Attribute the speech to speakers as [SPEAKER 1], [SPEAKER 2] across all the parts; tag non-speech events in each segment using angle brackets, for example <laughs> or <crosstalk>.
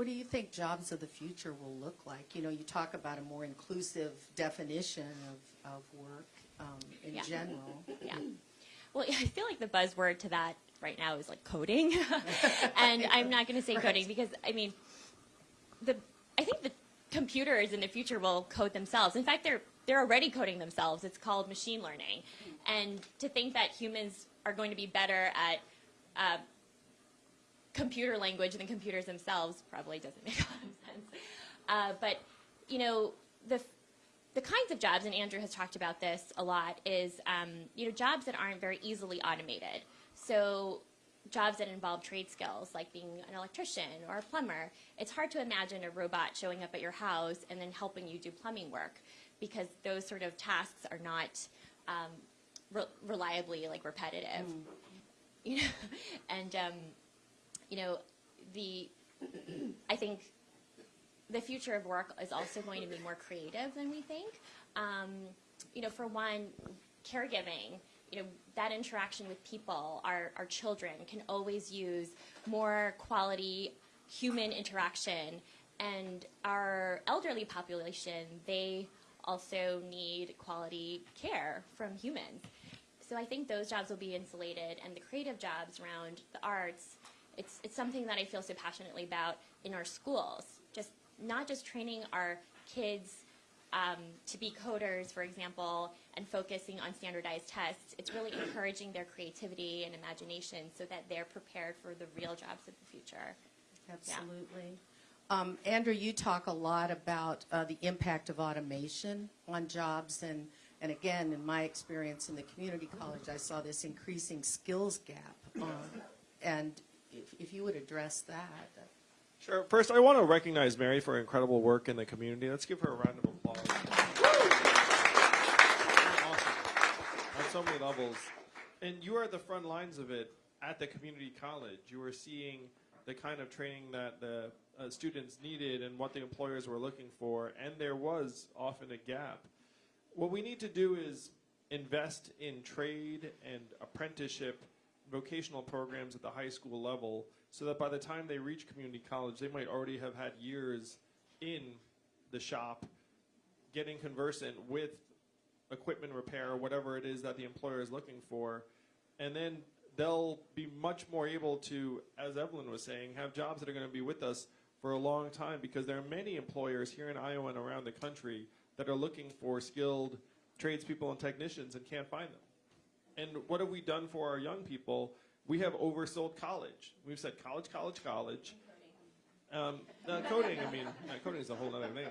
[SPEAKER 1] What do you think jobs of the future will look like? You know, you talk about a more inclusive definition of, of work um, in
[SPEAKER 2] Yeah.
[SPEAKER 1] general.
[SPEAKER 2] Yeah. Well, I feel like the buzzword to that right now is like coding, <laughs> and I'm not going to say coding because I mean, the I think the computers in the future will code themselves. In fact, they're they're already coding themselves. It's called machine learning, and to think that humans are going to be better at uh, computer language than computers themselves probably doesn't <laughs> make a lot of sense. Uh, but you know the the kinds of jobs, and Andrew has talked about this a lot, is um, you know jobs that aren't very easily automated. So jobs that involve trade skills, like being an electrician or a plumber. It's hard to imagine a robot showing up at your house and then helping you do plumbing work, because those sort of tasks are not um, re- reliably like repetitive. <laughs> You know, and um, you know the I think the future of work is also going to be more creative than we think. Um, you know, for one, caregiving, you know, that interaction with people, our, our children can always use more quality human interaction. And our elderly population, they also need quality care from humans. So I think those jobs will be insulated, and the creative jobs around the arts, it's, it's something that I feel so passionately about in our schools. Just not just training our kids um, to be coders, for example, and focusing on standardized tests. It's really encouraging their creativity and imagination so that they're prepared for the real jobs of the future.
[SPEAKER 1] Absolutely. Um, Andrew, you talk a lot about uh, the impact of automation on jobs, and, and again, in my experience in the community college, I saw this increasing skills gap. Um, and if, if you would address that.
[SPEAKER 3] Sure. First, I want to recognize Mary for incredible work in the community. Let's give her a round of applause. awesome. On so many levels. And you are at the front lines of it at the community college. You are seeing the kind of training that the uh, students needed and what the employers were looking for, and there was often a gap. What we need to do is invest in trade and apprenticeship vocational programs at the high school level so that by the time they reach community college, they might already have had years in the shop getting conversant with equipment repair whatever it is that the employer is looking for. And then they'll be much more able to, as Evelyn was saying, have jobs that are going to be with us for a long time because there are many employers here in Iowa and around the country that are looking for skilled tradespeople and technicians and can't find them. And what have we done for our young people? We have oversold college. We've said college, college, college. Um, coding, I mean, coding is a whole other thing.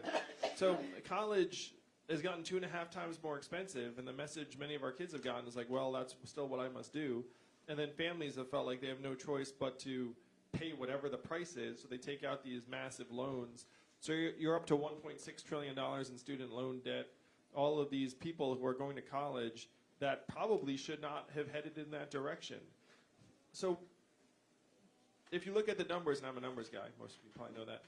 [SPEAKER 3] So college has gotten two and a half times more expensive, and the message many of our kids have gotten is like, well, that's still what I must do. And then families have felt like they have no choice but to pay whatever the price is, so they take out these massive loans. So you're, up to 1.6 trillion dollars in student loan debt. All of these people who are going to college that probably should not have headed in that direction. So if you look at the numbers, and I'm a numbers guy, most of you probably know that.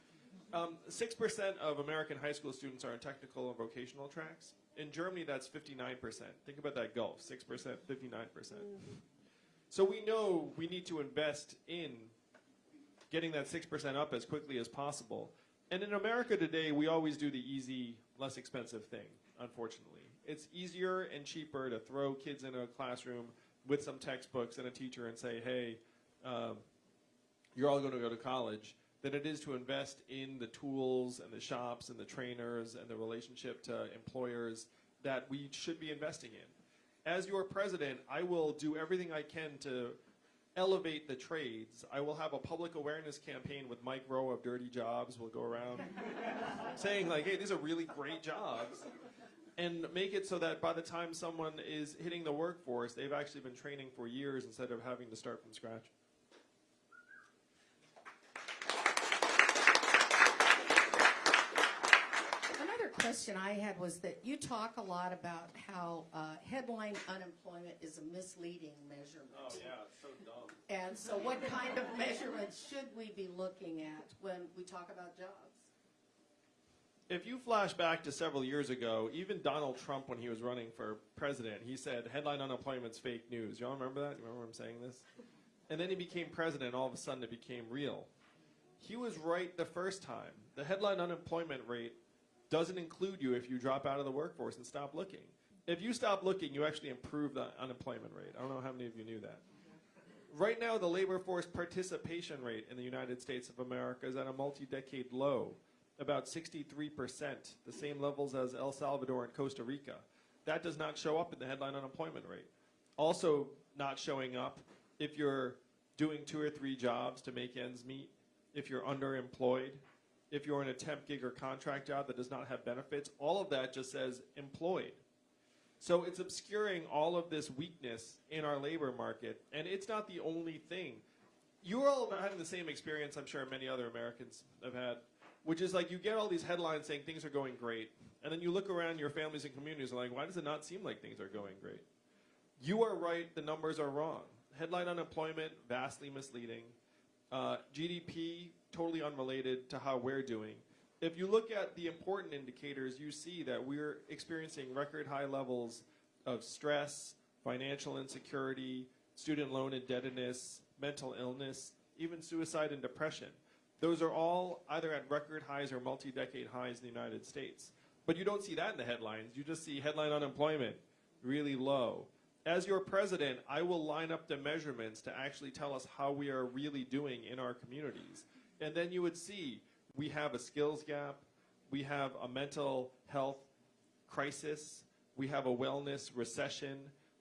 [SPEAKER 3] Um, 6% of American high school students are in technical and vocational tracks. In Germany, that's 59%. Think about that gulf 6%, 59%. So we know we need to invest in getting that 6% up as quickly as possible. And in America today, we always do the easy, less expensive thing, unfortunately. It's easier and cheaper to throw kids into a classroom with some textbooks and a teacher and say, hey, um, you're all going to go to college, than it is to invest in the tools and the shops and the trainers and the relationship to employers that we should be investing in. As your president, I will do everything I can to elevate the trades. I will have a public awareness campaign with Mike Rowe of Dirty Jobs. We'll go around <laughs> saying like, hey, these are really great jobs. And make it so that by the time someone is hitting the workforce, they've actually been training for years instead of having to start from scratch.
[SPEAKER 1] Another question I had was that you talk a lot about how uh, headline unemployment is a misleading measurement.
[SPEAKER 3] Oh, yeah, it's so dumb.
[SPEAKER 1] And so what kind of measurements should we be looking at when we talk about jobs?
[SPEAKER 3] If you flash back to several years ago, even Donald Trump, when he was running for president, he said headline unemployment's fake news. Y'all remember that? You remember him saying this? And then he became president, and all of a sudden it became real. he was right the first time. The headline unemployment rate doesn't include you if you drop out of the workforce and stop looking. If you stop looking, you actually improve the unemployment rate. I don't know how many of you knew that. Right now, the labor force participation rate in the United States of America is at a multi decade low, about 63%, the same levels as El Salvador and Costa Rica. That does not show up in the headline unemployment rate. Also, not showing up if you're doing two or three jobs to make ends meet, if you're underemployed, if you're in a temp gig or contract job that does not have benefits, all of that just says employed. So it's obscuring all of this weakness in our labor market, and it's not the only thing. You're all having the same experience, I'm sure many other Americans have had, which is like you get all these headlines saying things are going great, and then you look around your families and communities and like, why does it not seem like things are going great? You are right, the numbers are wrong. Headline unemployment, vastly misleading. Uh, GDP, totally unrelated to how we're doing. If you look at the important indicators, you see that we're experiencing record high levels of stress, financial insecurity, student loan indebtedness, mental illness, even suicide and depression. Those are all either at record highs or multi decade highs in the United States. But you don't see that in the headlines. You just see headline unemployment really low. As your president, I will line up the measurements to actually tell us how we are really doing in our communities. And then you would see we have a skills gap, we have a mental health crisis, we have a wellness recession.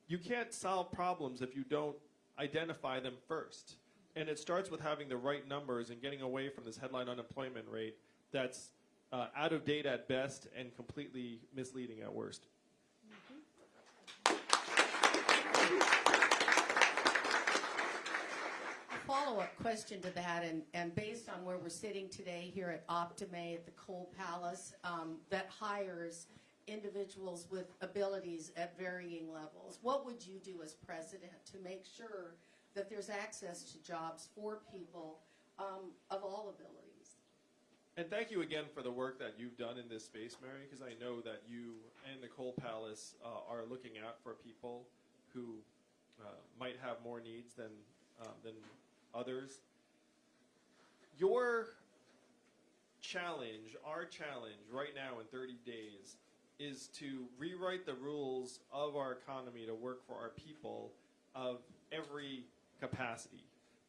[SPEAKER 3] You can't solve problems if you don't identify them first. And it starts with having the right numbers and getting away from this headline unemployment rate that's uh, out of date at best and completely misleading at worst.
[SPEAKER 1] follow-up question to that, and, and based on where we're sitting today here at Optimae at the Coal Palace, um, that hires individuals with abilities at varying levels, what would you do as president to make sure that there's access to jobs for people um, of all abilities?
[SPEAKER 3] And thank you again for the work that you've done in this space, Mary, because I know that you and Nicole Palace uh, are looking out for people who uh, might have more needs than, um, than others. Your challenge, our challenge right now in 30 days, is to rewrite the rules of our economy to work for our people of every capacity.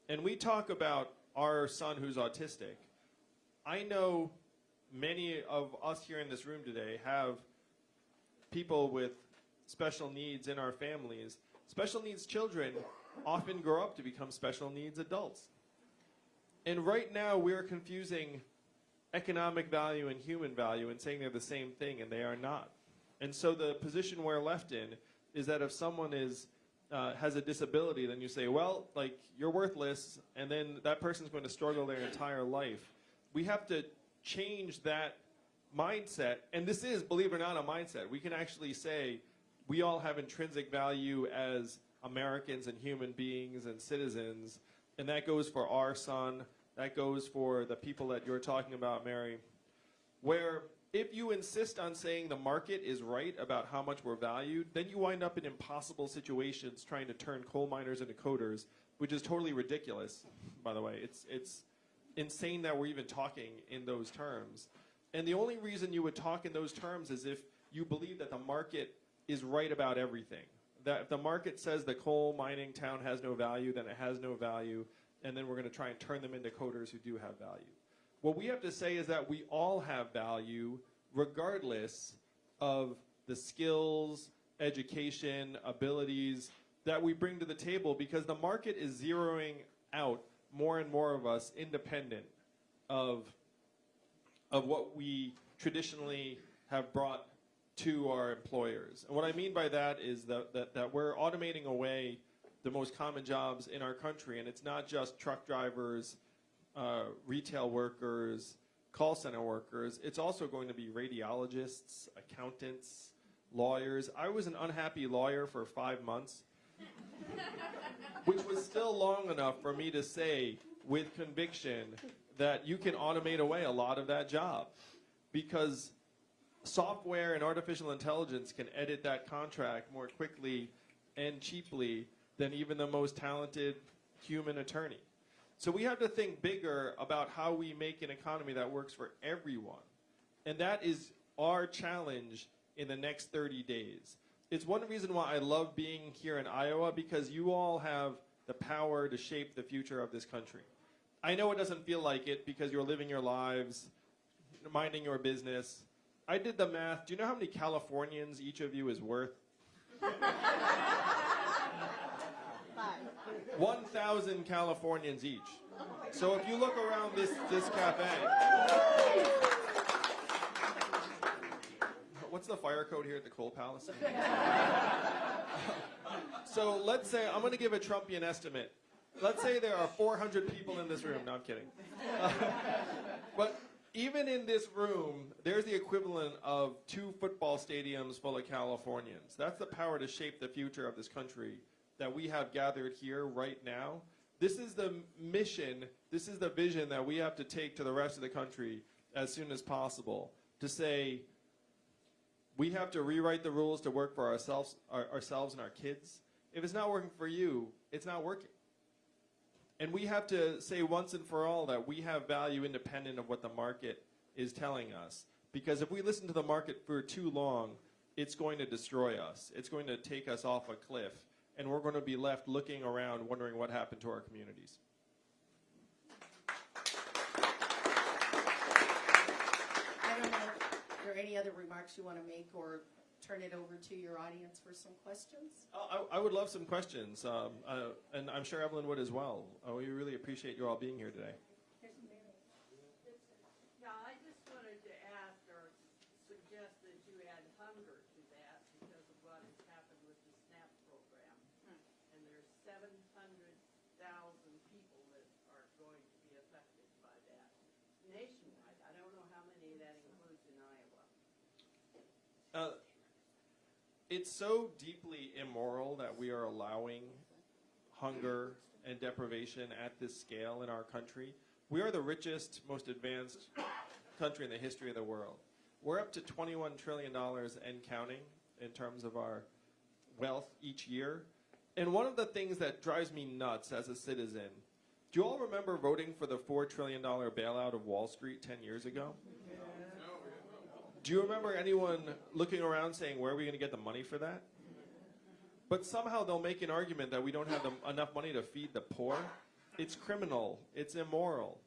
[SPEAKER 3] And we talk about our son who's autistic. I know many of us here in this room today have people with special needs in our families. Special needs children often grow up to become special needs adults. And right now we're confusing economic value and human value and saying they're the same thing, and they are not. And so the position we're left in is that if someone is uh, has a disability, then you say, well, like you're worthless, and then that person's going to struggle their entire life. We have to change that mindset, and this is, believe it or not, a mindset. We can actually say we all have intrinsic value as Americans and human beings and citizens, and that goes for our son, that goes for the people that you're talking about, Mary, where if you insist on saying the market is right about how much we're valued, then you wind up in impossible situations trying to turn coal miners into coders, which is totally ridiculous, by the way. It's, it's insane that we're even talking in those terms. And the only reason you would talk in those terms is if you believe that the market is right about everything. That if the market says the coal mining town has no value, then it has no value, and then we're going to try and turn them into coders who do have value. What we have to say is that we all have value regardless of the skills, education, abilities that we bring to the table because the market is zeroing out more and more of us independent of, of what we traditionally have brought to our employers. And what I mean by that is that, that, that we're automating away the most common jobs in our country, and it's not just truck drivers, uh, retail workers, call center workers. It's also going to be radiologists, accountants, lawyers. I was an unhappy lawyer for five months, <laughs> which was still long enough for me to say with conviction that you can automate away a lot of that job because software and artificial intelligence can edit that contract more quickly and cheaply than even the most talented human attorney. So we have to think bigger about how we make an economy that works for everyone. And that is our challenge in the next 30 days. It's one reason why I love being here in Iowa because you all have the power to shape the future of this country. I know it doesn't feel like it because you're living your lives, minding your business. I did the math. Do you know how many Californians each of you is worth? <laughs> 1,000 Californians each. So if you look around this, this cafe, what's the fire code here at the Coal Palace? <laughs> so let's say, I'm going to give a Trumpian estimate. Let's say there are 400 people in this room. No, I'm kidding. <laughs> but even in this room, there's the equivalent of two football stadiums full of Californians. That's the power to shape the future of this country that we have gathered here right now. This is the mission, this is the vision that we have to take to the rest of the country as soon as possible to say we have to rewrite the rules to work for ourselves, our, ourselves and our kids. If it's not working for you, it's not working. And we have to say once and for all that we have value independent of what the market is telling us. Because if we listen to the market for too long, it's going to destroy us. It's going to take us off a cliff. And we're going to be left looking around wondering what happened to our communities.
[SPEAKER 1] I don't know if there are any other remarks you want to make or turn it over to your audience for some questions?
[SPEAKER 3] I, I would love some questions, um, uh, and I'm sure Evelyn would as well. Uh, we really appreciate you all being here today.
[SPEAKER 4] Yeah, I just wanted to ask or suggest that you add hunger to that because of what has happened with the SNAP program. And there's seven hundred thousand people that are going to be affected by that nationwide. I don't know how many that includes in Iowa.
[SPEAKER 3] Uh, it's so deeply immoral that we are allowing hunger and deprivation at this scale in our country. We are the richest, most advanced country in the history of the world. We're up to $21 trillion and counting in terms of our wealth each year. And one of the things that drives me nuts as a citizen, do you all remember voting for the $4 trillion bailout of Wall Street 10 years ago? Do you remember anyone looking around saying, where are we going to get the money for that? But somehow they'll make an argument that we don't have the, enough money to feed the poor. It's criminal. It's immoral.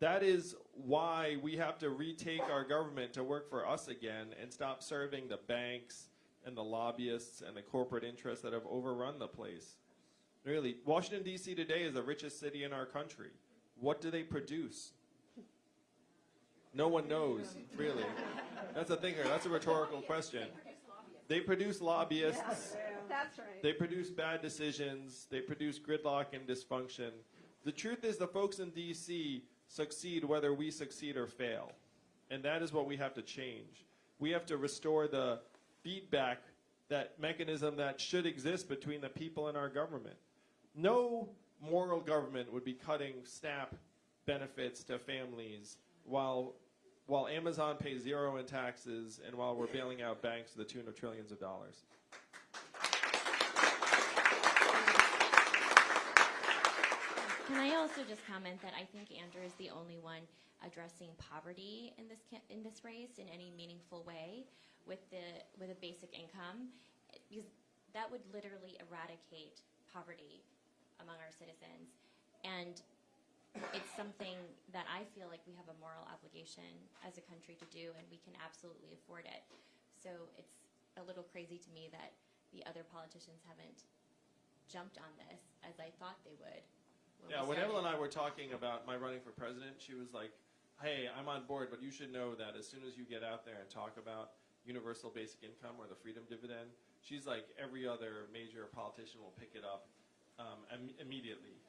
[SPEAKER 3] That is why we have to retake our government to work for us again and stop serving the banks and the lobbyists and the corporate interests that have overrun the place. Really, Washington, D.C. today is the richest city in our country. What do they produce? No one knows, really. That's a thinker. That's a rhetorical question. They produce lobbyists.
[SPEAKER 4] That's right.
[SPEAKER 3] They produce bad decisions. They produce gridlock and dysfunction. The truth is, the folks in D.C. succeed whether we succeed or fail. And that is what we have to change. We have to restore the feedback, that mechanism that should exist between the people and our government. No moral government would be cutting SNAP benefits to families while while Amazon pays zero in taxes and while we're bailing out banks to the tune of trillions of dollars.
[SPEAKER 2] Can I also just comment that I think Andrew is the only one addressing poverty in this in this race in any meaningful way with the with a basic income, because that would literally eradicate poverty among our citizens, and it's something that I feel like we have a moral obligation as a country to do, and we can absolutely afford it. So it's a little crazy to me that the other politicians haven't jumped on this as I thought they would.
[SPEAKER 3] Yeah, when. Evelyn and I were talking about my running for president, she was like, "Hey, I'm on board, but you should know that as soon as you get out there and talk about universal basic income or the freedom dividend, she's like every other major politician will pick it up um, Im- immediately."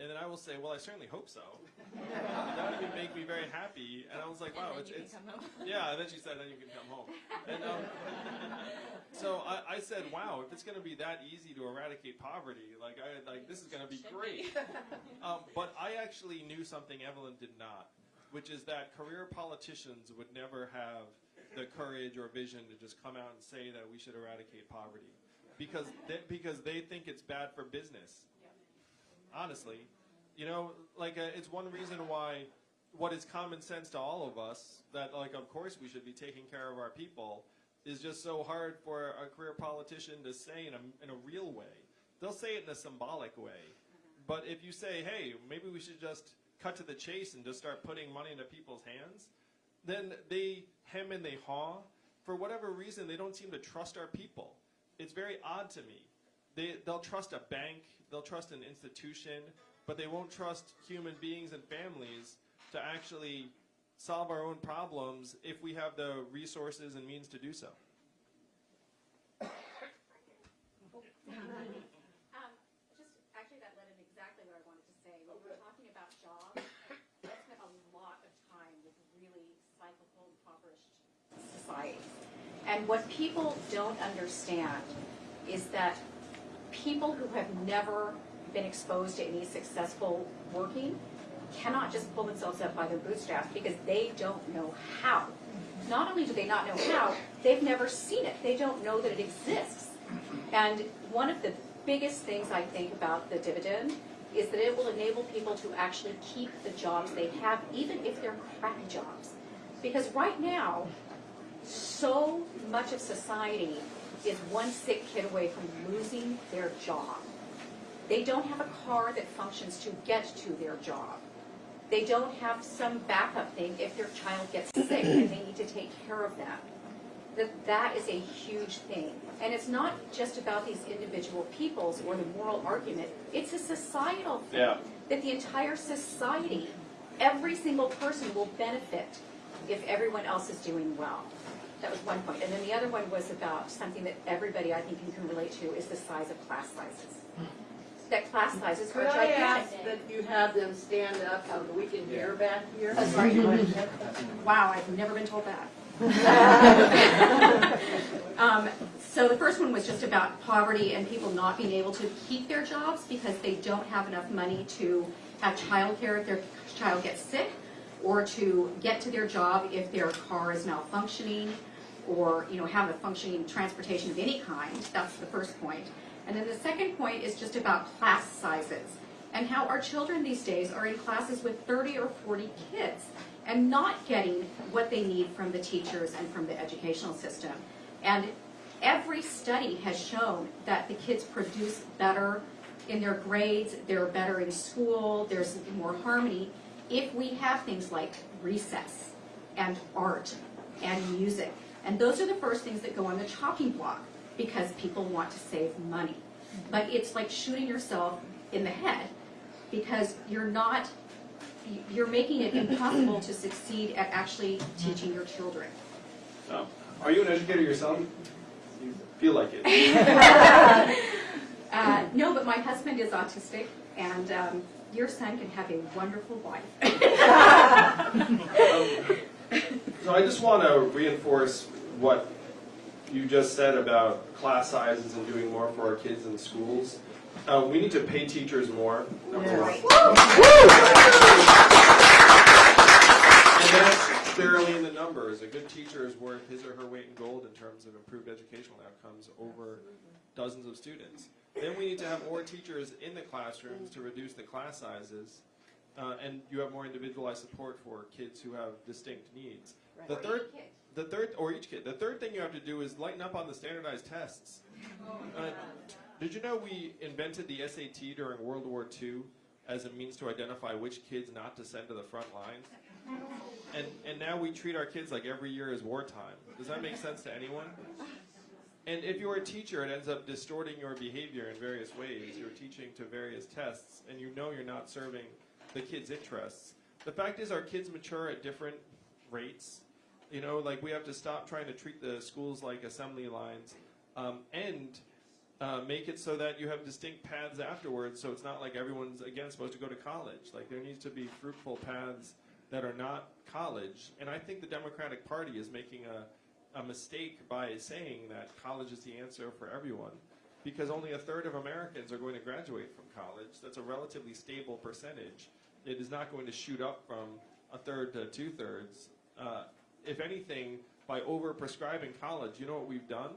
[SPEAKER 3] And then I will say, "Well, I certainly hope so. that would make me very happy." And I was like, "Wow,
[SPEAKER 2] then
[SPEAKER 3] it's,
[SPEAKER 2] you can
[SPEAKER 3] it's
[SPEAKER 2] come home.
[SPEAKER 3] yeah." And then she said, "Then you can come home." And um, <laughs> so I, I said, "Wow, if it's going to be that easy to eradicate poverty, like I like this is going to be great." <laughs> Um, but I actually knew something Evelyn did not, which is that career politicians would never have the courage or vision to just come out and say that we should eradicate poverty, because they, because they think it's bad for business. Honestly, You know, like uh, it's one reason why what is common sense to all of us that like of course we should be taking care of our people is just so hard for a career politician to say in a, in a real way. They'll say it in a symbolic way. But if you say, hey, maybe we should just cut to the chase and just start putting money into people's hands, then they hem and they haw. For whatever reason, they don't seem to trust our people. It's very odd to me. They, they'll trust a bank, they'll trust an institution, but they won't trust human beings and families to actually solve our own problems if we have the resources and means to do so.
[SPEAKER 5] Um, just, actually, that led in exactly what I wanted to say. When we're talking about jobs, I spent a lot of time with really cyclical, impoverished societies. And what people don't understand is that people who have never been exposed to any successful working cannot just pull themselves up by their bootstraps because they don't know how. Not only do they not know how, they've never seen it. They don't know that it exists. And one of the biggest things I think about the dividend is that it will enable people to actually keep the jobs they have, even if they're crappy jobs. Because right now, so much of society is one sick kid away from losing their job. They don't have a car that functions to get to their job. They don't have some backup thing if their child gets sick and they need to take care of them. That that is a huge thing. And it's not just about these individual peoples or the moral argument, it's a societal thing.
[SPEAKER 3] Yeah.
[SPEAKER 5] That the entire society, every single person will benefit if everyone else is doing well. That was one point. And then the other one was about something that everybody, I think, you can relate to, is the size of class sizes. That class sizes are
[SPEAKER 4] Could I ask
[SPEAKER 5] gigantic.
[SPEAKER 4] that you have them stand up so that we can hear back here?
[SPEAKER 5] Oh, sorry. Wow, I've never been told that. <laughs> Um, So the first one was just about poverty and people not being able to keep their jobs because they don't have enough money to have childcare if their child gets sick, or to get to their job if their car is malfunctioning, or, you know, have a functioning transportation of any kind. That's the first point. And then the second point is just about class sizes and how our children these days are in classes with 30 or 40 kids and not getting what they need from the teachers and from the educational system. And every study has shown that the kids produce better in their grades, they're better in school, there's more harmony if we have things like recess and art and music. And those are the first things that go on the chopping block because people want to save money. But it's like shooting yourself in the head because you're not, you're making it impossible to succeed at actually teaching your children.
[SPEAKER 3] Oh. Are you an educator yourself? You feel like it. <laughs>
[SPEAKER 5] Uh, no, but my husband is autistic, and um, your son can have a wonderful wife. <laughs>
[SPEAKER 3] So I just want to reinforce what you just said about class sizes and doing more for our kids in schools. Uh, we need to pay teachers more. Number. And that's barely in the numbers. A good teacher is worth his or her weight in gold in terms of improved educational outcomes over dozens of students. Then we need to have more teachers in the classrooms to reduce the class sizes. Uh, and you have more individualized support for kids who have distinct needs. The third, the third, or each kid. The third thing you have to do is lighten up on the standardized tests. Uh, did you know we invented the SAT during World War II as a means to identify which kids not to send to the front lines? And and now we treat our kids like every year is wartime. Does that make sense to anyone? And if you're a teacher, it ends up distorting your behavior in various ways. You're teaching to various tests, and you know you're not serving the kids' interests. The fact is, our kids mature at different rates. You know, like we have to stop trying to treat the schools like assembly lines, um, and uh, make it so that you have distinct paths afterwards. So it's not like everyone's again supposed to go to college. Like there needs to be fruitful paths that are not college. And I think the Democratic Party is making a, a mistake by saying that college is the answer for everyone, because only a third of Americans are going to graduate from college. That's a relatively stable percentage. It is not going to shoot up from a third to two thirds. Uh, if anything, by over prescribing college, you know what we've done?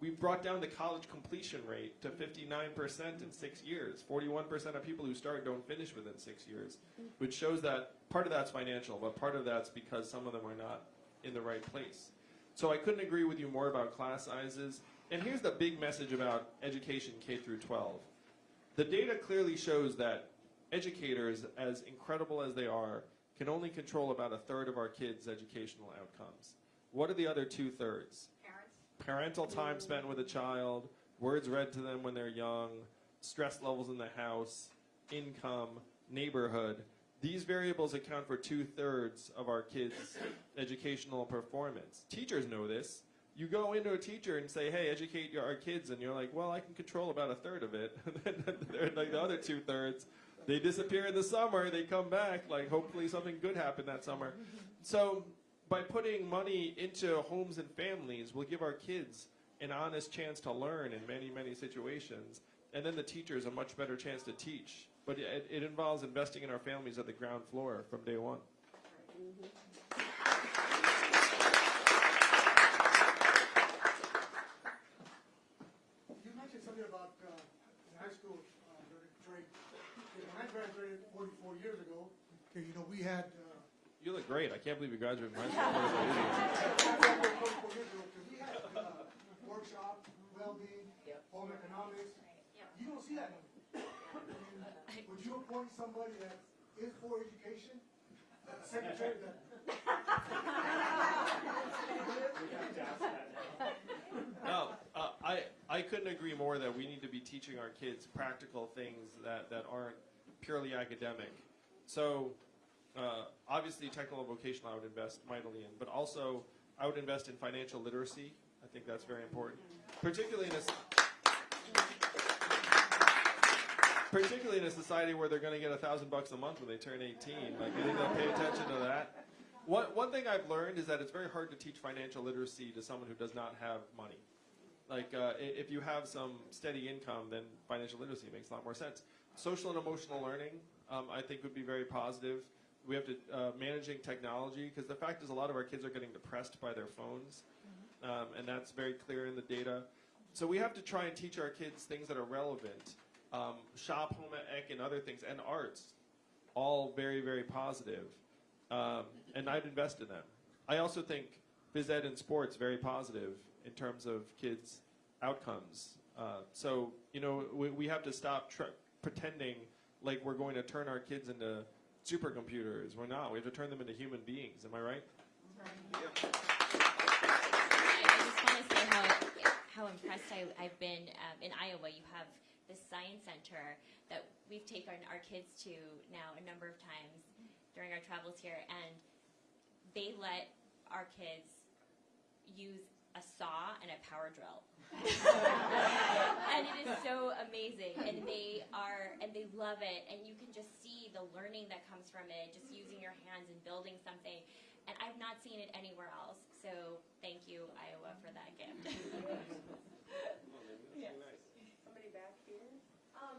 [SPEAKER 3] We've brought down the college completion rate to 59% in six years. 41% of people who start don't finish within six years, which shows that part of that's financial, but part of that's because some of them are not in the right place. So I couldn't agree with you more about class sizes. And here's the big message about education K through 12. The data clearly shows that educators, as incredible as they are, can only control about a third of our kids' educational outcomes. What are the other two thirds?
[SPEAKER 5] Parents,
[SPEAKER 3] Parental time spent with a child, words read to them when they're young, stress levels in the house, income, neighborhood. These variables account for two thirds of our kids' <coughs> educational performance. Teachers know this. You go into a teacher and say, "Hey, educate your, our kids," and you're like, "Well, I can control about a third of it." <laughs> Like the other two thirds, they disappear in the summer. They come back. Like hopefully something good happened that summer. So by putting money into homes and families, we'll give our kids an honest chance to learn in many, many situations, and then the teachers a much better chance to teach. But it, it involves investing in our families at the ground floor from day one.
[SPEAKER 6] You mm-hmm mentioned something about uh, in high school, uh, during trade. Okay, When I graduated 44 years ago, okay, you know, we had, uh,
[SPEAKER 3] You look great. I can't believe you graduated from high school.
[SPEAKER 6] 44 years ago, because we had uh, workshop, well-being, home economics. You don't see that anymore. I mean, Would you appoint somebody that is for education, as secretary that <laughs>
[SPEAKER 3] No, uh, I, I couldn't agree more that we need to be teaching our kids practical things that, that aren't purely academic. So, uh, obviously, technical and vocational I would invest mightily in, but also I would invest in financial literacy. I think that's very important, particularly in a, particularly in a society where they're going to get a thousand bucks a month when they turn 18. Like, I think they'll pay attention to that. One, one thing I've learned is that it's very hard to teach financial literacy to someone who does not have money. Like, uh, if you have some steady income, then financial literacy makes a lot more sense. Social and emotional learning, um, I think, would be very positive. We have to uh, managing technology because the fact is, a lot of our kids are getting depressed by their phones, um, and that's very clear in the data. So we have to try and teach our kids things that are relevant. Um, shop, home ec, and other things, and arts, all very, very positive. Um, and I'd invest in them. I also think phys ed and sports very positive in terms of kids' outcomes. Uh, so you know we, we have to stop tr- pretending like we're going to turn our kids into supercomputers. We're not. We have to turn them into human beings. Am I right?
[SPEAKER 2] I, I just want to say how how impressed I, I've been um, in Iowa. You have this science center that we've taken our kids to now a number of times during our travels here, and they let our kids use a saw and a power drill. <laughs> and it is so amazing and they are and they love it and you can just see the learning that comes from it just using your hands and building something and i've not seen it anywhere else. So thank you iowa for that gift <laughs>
[SPEAKER 4] Somebody back here? Um,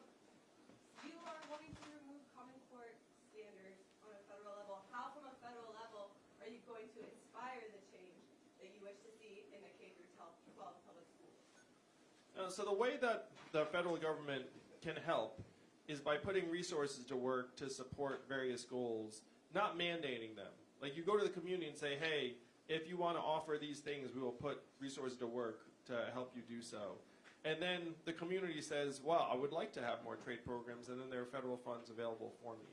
[SPEAKER 4] you are wanting to remove common core standards on a federal level. How from a federal level are you going to inspire the change that you wish to see in the K through 12 public schools?
[SPEAKER 3] Uh, so the way that the federal government can help is by putting resources to work to support various goals, not mandating them. Like you go to the community and say, "Hey, if you want to offer these things, we will put resources to work to help you do so." And then the community says, "Well, I would like to have more trade programs," and then there are federal funds available for me.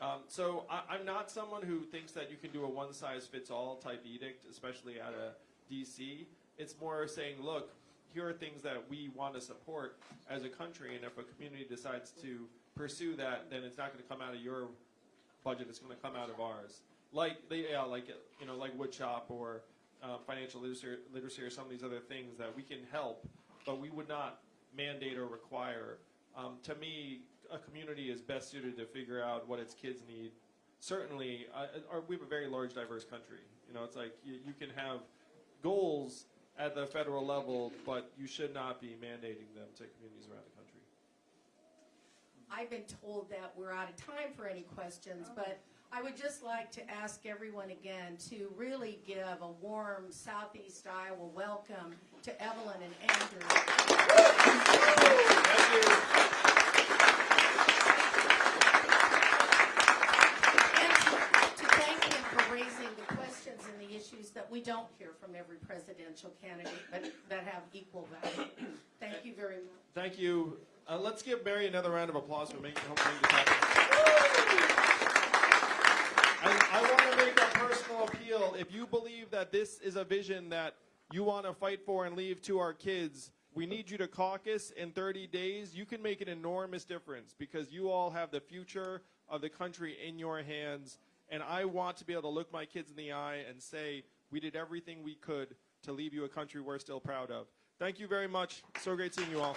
[SPEAKER 3] Um, so I, I'm not someone who thinks that you can do a one-size-fits-all type edict, especially at a DC. It's more saying, look, here are things that we want to support as a country, and if a community decides to pursue that, then it's not going to come out of your budget; it's going to come out of ours. Like yeah, like you know, like woodshop or uh, financial literacy, literacy, or some of these other things that we can help, but we would not mandate or require. Um, to me, a community is best suited to figure out what its kids need. Certainly, uh, or we have a very large, diverse country. You know, it's like you, you can have goals at the federal level, but you should not be mandating them to communities around the country.
[SPEAKER 1] I've been told that we're out of time for any questions, oh. but I would just like to ask everyone again to really give a warm Southeast Iowa welcome to Evelyn and Andrew.
[SPEAKER 3] Thank you.
[SPEAKER 1] And to to thank him for raising the questions and the issues that we don't hear from every presidential candidate, but that have equal value. Thank you very much.
[SPEAKER 3] Thank you. Uh, let's give Mary another round of applause for making this happen. I want to make a personal appeal. If you believe that this is a vision that you want to fight for and leave to our kids, we need you to caucus in 30 days. You can make an enormous difference because you all have the future of the country in your hands. And I want to be able to look my kids in the eye and say, we did everything we could to leave you a country we're still proud of. Thank you very much. So great seeing you all.